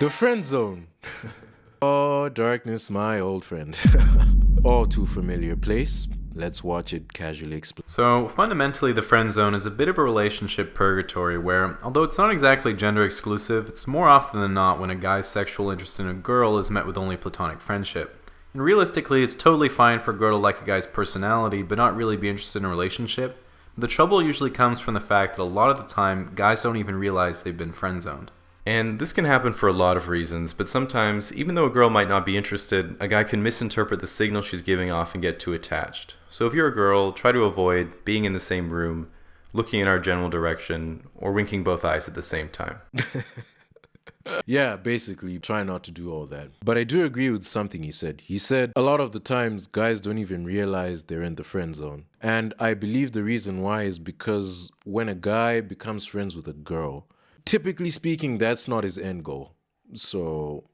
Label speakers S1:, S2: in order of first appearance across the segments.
S1: The friend zone. oh, darkness, my old friend. All too familiar place. Let's watch it casually explain.
S2: So, fundamentally, the friend zone is a bit of a relationship purgatory where, although it's not exactly gender exclusive, it's more often than not when a guy's sexual interest in a girl is met with only platonic friendship. And realistically, it's totally fine for a girl to like a guy's personality but not really be interested in a relationship. The trouble usually comes from the fact that a lot of the time, guys don't even realize they've been friend zoned.
S3: And this can happen for a lot of reasons, but sometimes, even though a girl might not be interested, a guy can misinterpret the signal she's giving off and get too attached. So if you're a girl, try to avoid being in the same room, looking in our general direction, or winking both eyes at the same time.
S1: yeah, basically, try not to do all that. But I do agree with something he said. He said a lot of the times guys don't even realize they're in the friend zone. And I believe the reason why is because when a guy becomes friends with a girl, typically speaking, that's not his end goal. So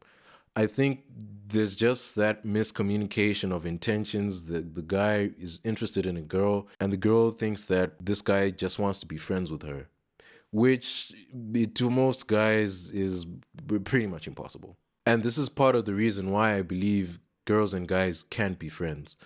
S1: I think there's just that miscommunication of intentions. The the guy is interested in a girl, and the girl thinks that this guy just wants to be friends with her, which to most guys is pretty much impossible. And this is part of the reason why I believe girls and guys can't be friends,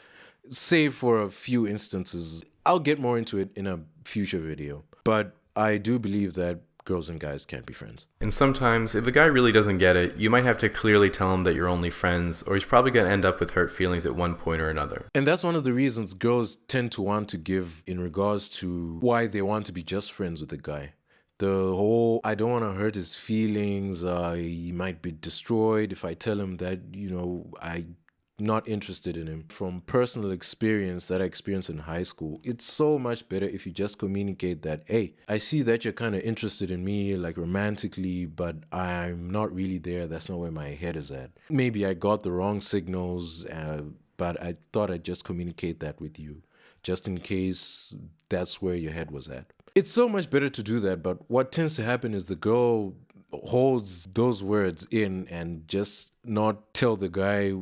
S1: save for a few instances. I'll get more into it in a future video, but I do believe that girls and guys can't be friends.
S3: And sometimes, if a guy really doesn't get it, you might have to clearly tell him that you're only friends, or he's probably going to end up with hurt feelings at one point or another.
S1: And that's one of the reasons girls tend to want to give in regards to why they want to be just friends with a guy. The whole, I don't want to hurt his feelings, uh, he might be destroyed if I tell him that, you know, I not interested in him. From personal experience that I experienced in high school, it's so much better if you just communicate that, hey, I see that you're kind of interested in me, like romantically, but I'm not really there. That's not where my head is at. Maybe I got the wrong signals, uh, but I thought I'd just communicate that with you, just in case that's where your head was at. It's so much better to do that, but what tends to happen is the girl holds those words in and just not tell the guy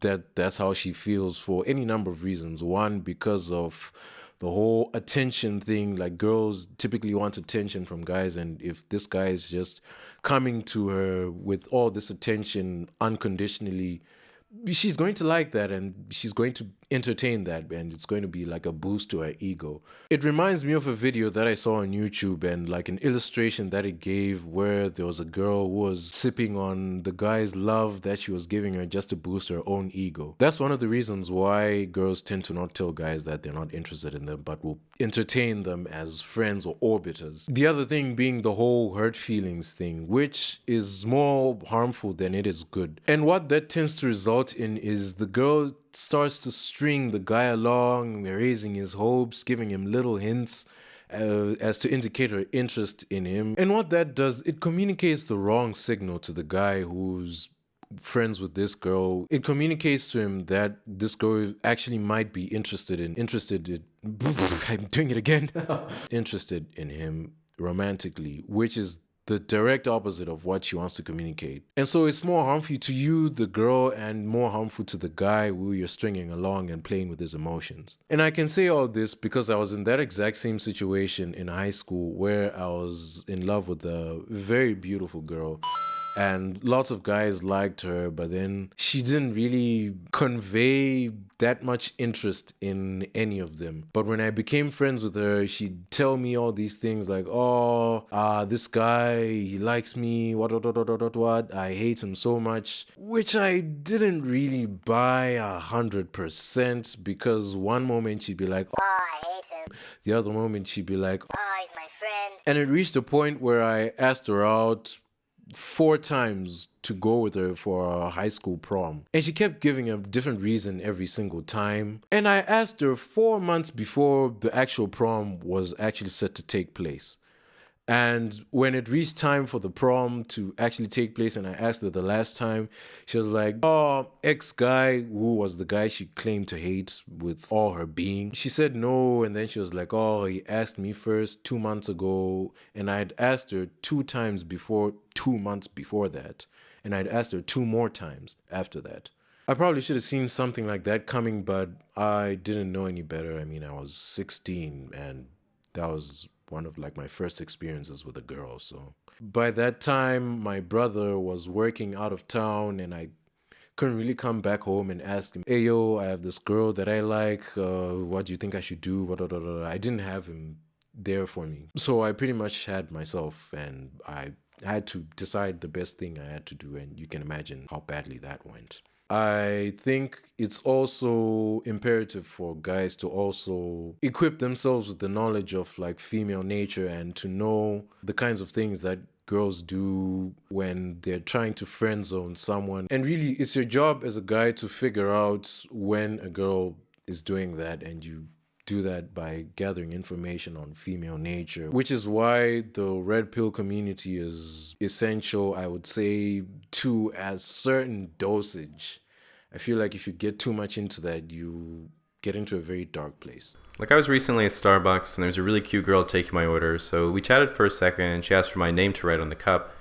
S1: that that's how she feels for any number of reasons. One, because of the whole attention thing. Like girls typically want attention from guys, and if this guy is just coming to her with all this attention unconditionally, she's going to like that and she's going to entertain that and it's going to be like a boost to her ego. It reminds me of a video that I saw on YouTube and like an illustration that it gave where there was a girl who was sipping on the guy's love that she was giving her just to boost her own ego. That's one of the reasons why girls tend to not tell guys that they're not interested in them but will entertain them as friends or orbiters. The other thing being the whole hurt feelings thing, which is more harmful than it is good. And what that tends to result in is the girl starts to string the guy along, raising his hopes, giving him little hints. Uh, as to indicate her interest in him. And what that does, it communicates the wrong signal to the guy who's friends with this girl. It communicates to him that this girl actually might be interested in interested in I'm doing it again. interested in him romantically, which is the direct opposite of what she wants to communicate. And so it's more harmful to you, the girl, and more harmful to the guy who you're stringing along and playing with his emotions. And I can say all this because I was in that exact same situation in high school where I was in love with a very beautiful girl and lots of guys liked her but then she didn't really convey that much interest in any of them but when i became friends with her she'd tell me all these things like oh uh this guy he likes me what what what what what, what. i hate him so much which i didn't really buy a hundred percent because one moment she'd be like oh, I hate him. the other moment she'd be like oh, he's my friend and it reached a point where i asked her out four times to go with her for a high school prom. And she kept giving a different reason every single time. And I asked her four months before the actual prom was actually set to take place. And when it reached time for the prom to actually take place, and I asked her the last time, she was like, Oh, ex guy, who was the guy she claimed to hate with all her being. She said no, and then she was like, Oh, he asked me first two months ago, and I had asked her two times before, two months before that, and I'd asked her two more times after that. I probably should have seen something like that coming, but I didn't know any better. I mean, I was 16, and that was one of like my first experiences with a girl. So by that time, my brother was working out of town and I couldn't really come back home and ask him, hey, yo, I have this girl that I like. Uh, what do you think I should do? I didn't have him there for me. So I pretty much had myself and I had to decide the best thing I had to do. And you can imagine how badly that went. I think it's also imperative for guys to also equip themselves with the knowledge of like female nature and to know the kinds of things that girls do when they're trying to friend zone someone. And really, it's your job as a guy to figure out when a girl is doing that and you do that by gathering information on female nature, which is why the red pill community is essential, I would say, to a certain dosage. I feel like if you get too much into that, you get into a very dark place.
S3: Like I was recently at Starbucks and there was a really cute girl taking my order, so we chatted for a second and she asked for my name to write on the cup.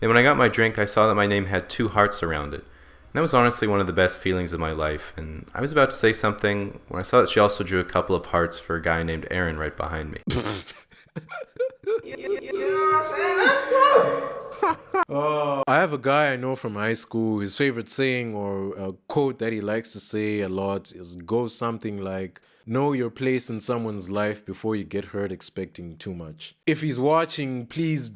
S3: Then when I got my drink, I saw that my name had two hearts around it that was honestly one of the best feelings of my life. And I was about to say something when I saw that she also drew a couple of hearts for a guy named Aaron right behind me.
S1: uh, I have a guy I know from high school. His favorite saying or a quote that he likes to say a lot is goes something like, Know your place in someone's life before you get hurt expecting too much. If he's watching, please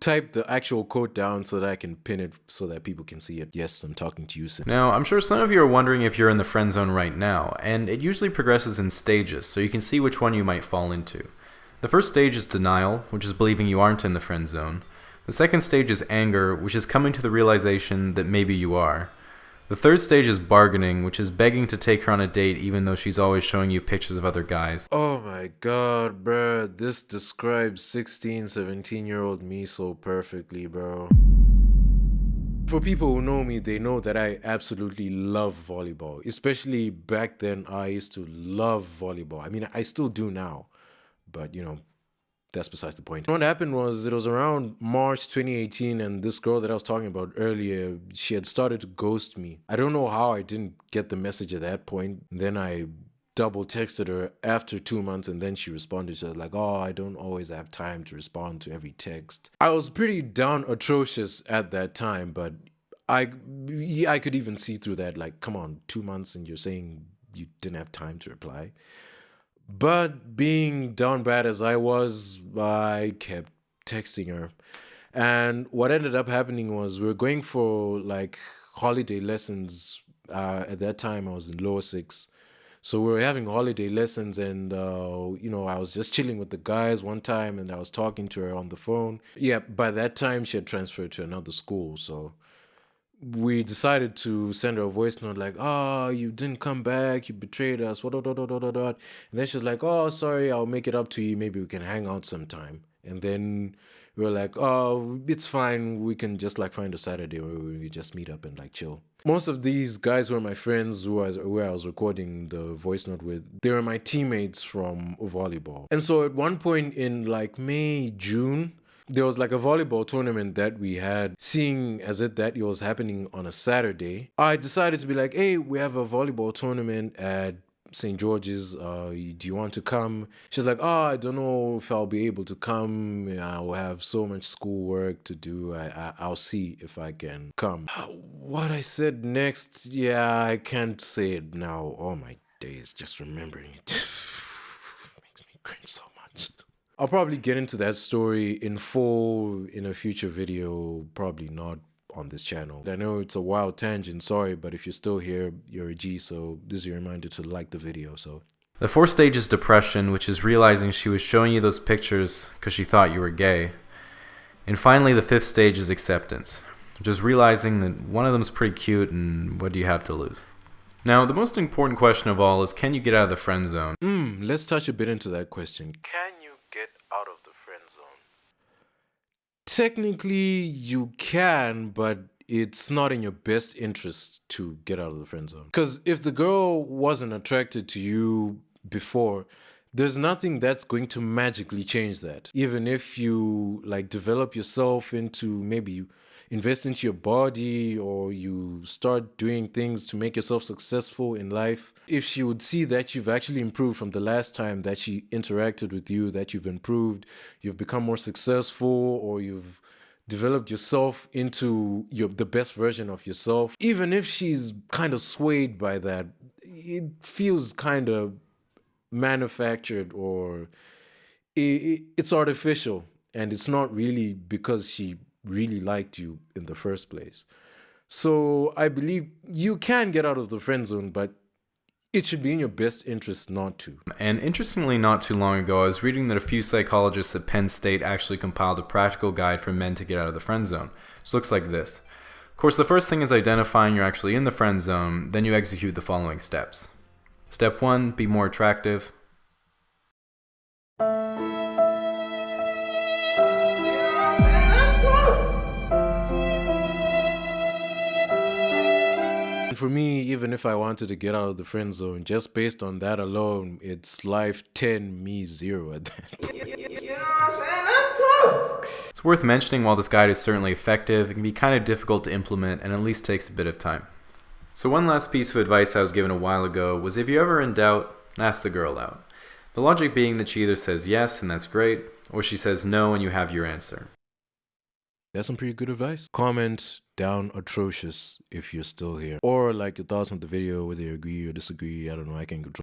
S1: type the actual quote down so that I can pin it so that people can see it. Yes, I'm talking to you.
S2: Now, I'm sure some of you are wondering if you're in the friend zone right now, and it usually progresses in stages, so you can see which one you might fall into. The first stage is denial, which is believing you aren't in the friend zone. The second stage is anger, which is coming to the realization that maybe you are. The third stage is bargaining, which is begging to take her on a date even though she's always showing you pictures of other guys.
S1: Oh my god, bro. This describes 16, 17 year old me so perfectly, bro. For people who know me, they know that I absolutely love volleyball. Especially back then, I used to love volleyball. I mean, I still do now. But, you know, that's besides the point. What happened was it was around March 2018 and this girl that I was talking about earlier, she had started to ghost me. I don't know how I didn't get the message at that point. Then I double texted her after two months and then she responded was like oh i don't always have time to respond to every text i was pretty down atrocious at that time but i i could even see through that like come on two months and you're saying you didn't have time to reply but being down bad as I was, I kept texting her. And what ended up happening was we were going for like holiday lessons. Uh, at that time, I was in lower six. So we were having holiday lessons, and uh, you know, I was just chilling with the guys one time, and I was talking to her on the phone. Yeah, by that time, she had transferred to another school. So we decided to send her a voice note like, "Oh, you didn't come back. You betrayed us." What? What? What? What? What? And then she's like, "Oh, sorry. I'll make it up to you. Maybe we can hang out sometime." And then we were like, "Oh, it's fine. We can just like find a Saturday where we just meet up and like chill." Most of these guys were my friends who was, where I was recording the voice note with. They were my teammates from volleyball. And so at one point in like May, June, there was like a volleyball tournament that we had seeing as it that it was happening on a saturday i decided to be like hey we have a volleyball tournament at st george's uh, do you want to come? She's like oh i don't know if i'll be able to come. I'll have so much schoolwork to do. I, I, will see if i can come. What i said next yeah i can't say it now. Oh my days just remembering it. Makes me cringe so I'll probably get into that story in full in a future video, probably not on this channel. I know it's a wild tangent, sorry, but if you're still here, you're a G, so this is your reminder to like the video, so.
S2: The fourth stage is depression, which is realizing she was showing you those pictures because she thought you were gay. And finally, the fifth stage is acceptance, which is realizing that one of them's pretty cute and what do you have to lose? Now, the most important question of all is can you get out of the friend zone?
S1: Hmm, let's touch a bit into that question. Can technically you can, but it's not in your best interest to get out of the friend zone. Because if the girl wasn't attracted to you before, there's nothing that's going to magically change that. Even if you like develop yourself into maybe invest into your body or you start doing things to make yourself successful in life, if she would see that you've actually improved from the last time that she interacted with you, that you've improved, you've become more successful, or you've developed yourself into your the best version of yourself even if she's kind of swayed by that it feels kind of manufactured or it, it's artificial. And it's not really because she really liked you in the first place so i believe you can get out of the friend zone but it should be in your best interest not to.
S2: And interestingly, not too long ago, I was reading that a few psychologists at Penn State actually compiled a practical guide for men to get out of the friend zone. It looks like this. Of course, the first thing is identifying you're actually in the friend zone, then you execute the following steps. Step 1 Be more attractive.
S1: For me, even if I wanted to get out of the friend zone, just based on that alone, it's life 10, me 0 at that
S2: It's worth mentioning while this guide is certainly effective, it can be kind of difficult to implement and at least takes a bit of time. So one last piece of advice I was given a while ago was if you're ever in doubt, ask the girl out. The logic being that she either says yes and that's great, or she says no and you have your answer.
S1: That's some pretty good advice. Comment down atrocious if you're still here. Or like your thoughts on the video, whether you agree or disagree. I don't know. I can control.